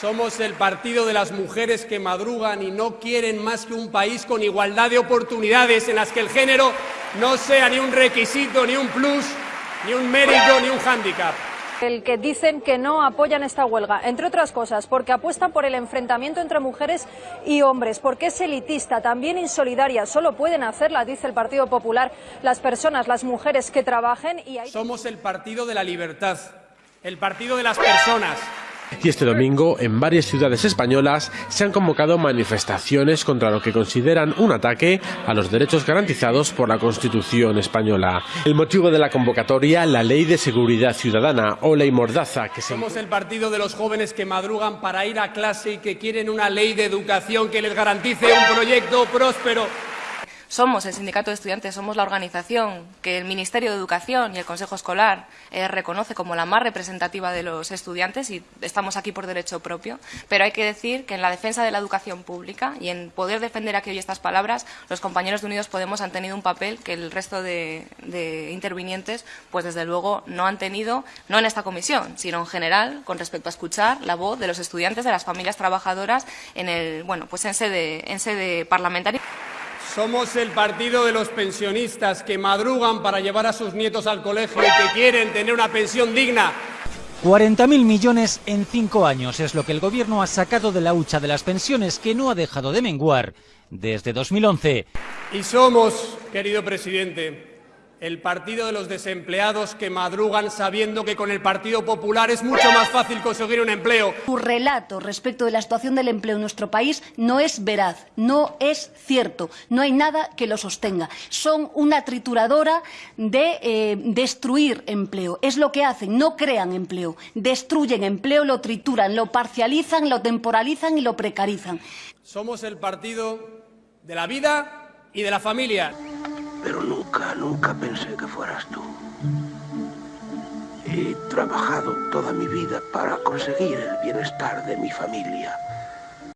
Somos el partido de las mujeres que madrugan y no quieren más que un país con igualdad de oportunidades en las que el género no sea ni un requisito, ni un plus, ni un mérito, ni un hándicap. El que dicen que no apoyan esta huelga, entre otras cosas, porque apuestan por el enfrentamiento entre mujeres y hombres, porque es elitista, también insolidaria. Solo pueden hacerla, dice el Partido Popular, las personas, las mujeres que trabajen. Y hay... Somos el partido de la libertad, el partido de las personas. Y este domingo, en varias ciudades españolas, se han convocado manifestaciones contra lo que consideran un ataque a los derechos garantizados por la Constitución española. El motivo de la convocatoria, la Ley de Seguridad Ciudadana o Ley Mordaza, que se... Somos el partido de los jóvenes que madrugan para ir a clase y que quieren una ley de educación que les garantice un proyecto próspero. Somos el sindicato de estudiantes, somos la organización que el Ministerio de Educación y el Consejo Escolar eh, reconoce como la más representativa de los estudiantes y estamos aquí por derecho propio. Pero hay que decir que en la defensa de la educación pública y en poder defender aquí hoy estas palabras, los compañeros de Unidos Podemos han tenido un papel que el resto de, de intervinientes, pues desde luego no han tenido, no en esta comisión, sino en general, con respecto a escuchar la voz de los estudiantes, de las familias trabajadoras en el, bueno, pues en sede, en sede parlamentaria. Somos el partido de los pensionistas que madrugan para llevar a sus nietos al colegio y que quieren tener una pensión digna. 40.000 millones en cinco años es lo que el gobierno ha sacado de la hucha de las pensiones que no ha dejado de menguar desde 2011. Y somos, querido presidente, el partido de los desempleados que madrugan sabiendo que con el Partido Popular es mucho más fácil conseguir un empleo. Su relato respecto de la situación del empleo en nuestro país no es veraz, no es cierto, no hay nada que lo sostenga. Son una trituradora de eh, destruir empleo. Es lo que hacen, no crean empleo, destruyen empleo, lo trituran, lo parcializan, lo temporalizan y lo precarizan. Somos el partido de la vida y de la familia. Pero nunca, nunca pensé que fueras tú. He trabajado toda mi vida para conseguir el bienestar de mi familia.